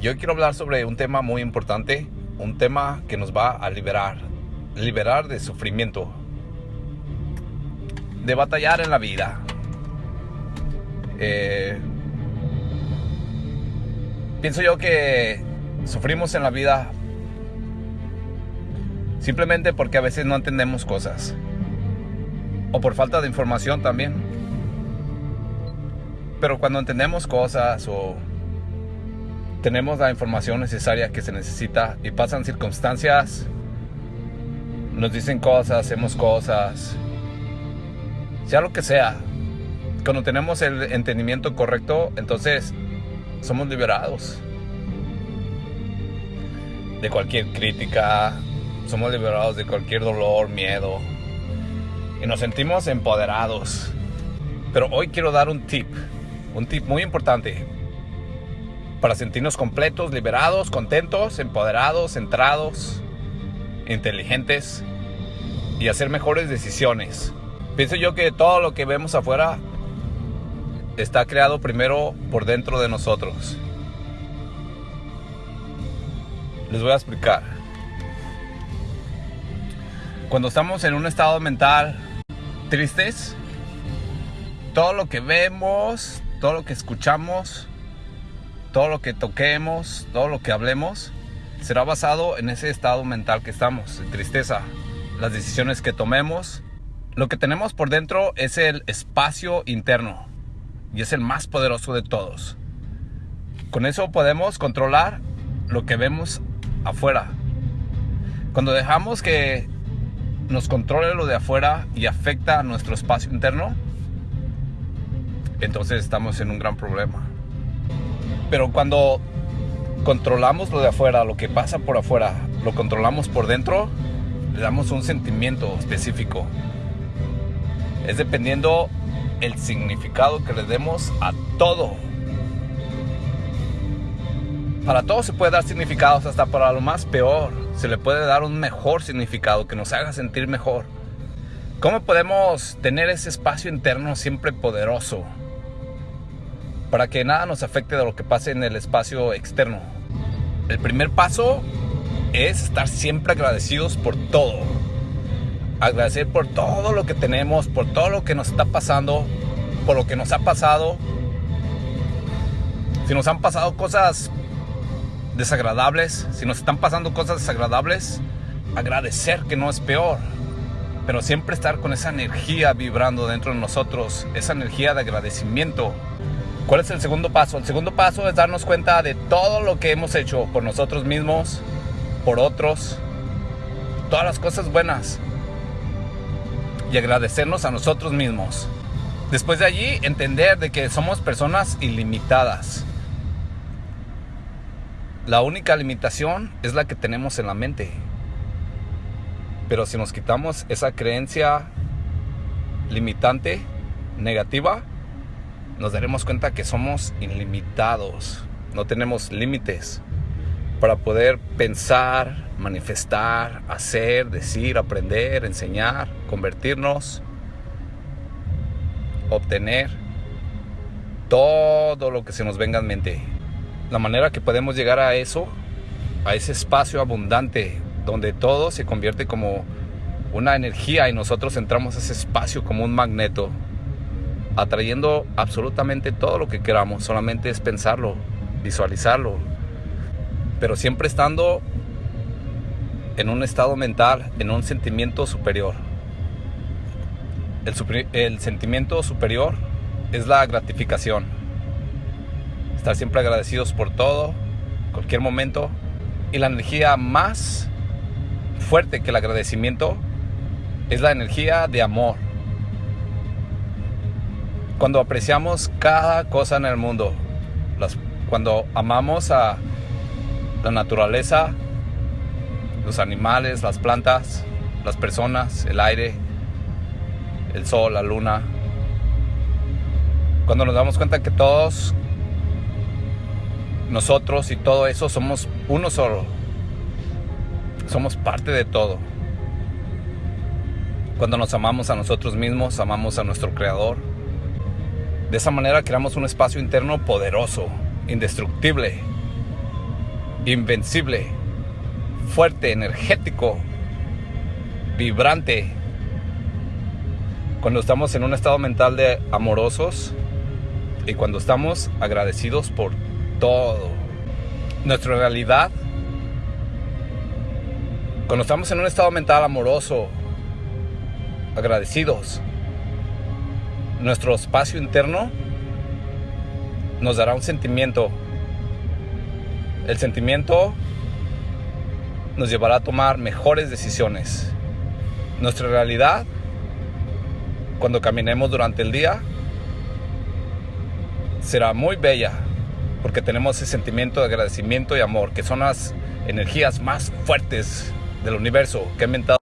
yo quiero hablar sobre un tema muy importante, un tema que nos va a liberar, liberar de sufrimiento, de batallar en la vida. Eh, pienso yo que sufrimos en la vida simplemente porque a veces no entendemos cosas o por falta de información también. Pero cuando entendemos cosas o tenemos la información necesaria que se necesita y pasan circunstancias, nos dicen cosas, hacemos cosas, sea lo que sea, cuando tenemos el entendimiento correcto, entonces somos liberados. De cualquier crítica, somos liberados de cualquier dolor, miedo. Y nos sentimos empoderados. Pero hoy quiero dar un tip, un tip muy importante para sentirnos completos, liberados, contentos, empoderados, centrados, inteligentes y hacer mejores decisiones. Pienso yo que todo lo que vemos afuera está creado primero por dentro de nosotros. Les voy a explicar. Cuando estamos en un estado mental tristes, todo lo que vemos, todo lo que escuchamos, todo lo que toquemos, todo lo que hablemos, será basado en ese estado mental que estamos, de tristeza. Las decisiones que tomemos, lo que tenemos por dentro es el espacio interno y es el más poderoso de todos. Con eso podemos controlar lo que vemos afuera. Cuando dejamos que nos controle lo de afuera y afecta a nuestro espacio interno, entonces estamos en un gran problema. Pero cuando controlamos lo de afuera, lo que pasa por afuera, lo controlamos por dentro, le damos un sentimiento específico. Es dependiendo el significado que le demos a todo. Para todo se puede dar significados, hasta para lo más peor se le puede dar un mejor significado que nos haga sentir mejor. ¿Cómo podemos tener ese espacio interno siempre poderoso? Para que nada nos afecte de lo que pase en el espacio externo. El primer paso es estar siempre agradecidos por todo. Agradecer por todo lo que tenemos, por todo lo que nos está pasando, por lo que nos ha pasado. Si nos han pasado cosas desagradables, si nos están pasando cosas desagradables, agradecer que no es peor. Pero siempre estar con esa energía vibrando dentro de nosotros, esa energía de agradecimiento ¿Cuál es el segundo paso? El segundo paso es darnos cuenta de todo lo que hemos hecho por nosotros mismos, por otros, todas las cosas buenas y agradecernos a nosotros mismos. Después de allí, entender de que somos personas ilimitadas. La única limitación es la que tenemos en la mente. Pero si nos quitamos esa creencia limitante, negativa, nos daremos cuenta que somos ilimitados, no tenemos límites para poder pensar, manifestar, hacer, decir, aprender, enseñar, convertirnos, obtener todo lo que se nos venga en mente. La manera que podemos llegar a eso, a ese espacio abundante donde todo se convierte como una energía y nosotros entramos a ese espacio como un magneto atrayendo absolutamente todo lo que queramos, solamente es pensarlo, visualizarlo, pero siempre estando en un estado mental, en un sentimiento superior. El, sentimiento superior es la gratificación. Estar siempre agradecidos por todo, cualquier momento. Y la energía más fuerte que el agradecimiento es la energía de amor cuando apreciamos cada cosa en el mundo, cuando amamos a la naturaleza, los animales, las plantas, las personas, el aire, el sol, la luna, cuando nos damos cuenta que todos nosotros y todo eso somos uno solo, somos parte de todo. Cuando nos amamos a nosotros mismos, amamos a nuestro Creador, de esa manera creamos un espacio interno poderoso, indestructible. invencible, fuerte, energético, vibrante. Cuando estamos en un estado mental de amorosos y cuando estamos agradecidos por todo. Nuestra realidad, cuando estamos en un estado mental amoroso, agradecidos, nuestro espacio interno nos dará un sentimiento. El sentimiento nos llevará a tomar mejores decisiones. Nuestra realidad, cuando caminemos durante el día, será muy bella porque tenemos ese sentimiento de agradecimiento y amor, que son las energías más fuertes del universo que ha inventado.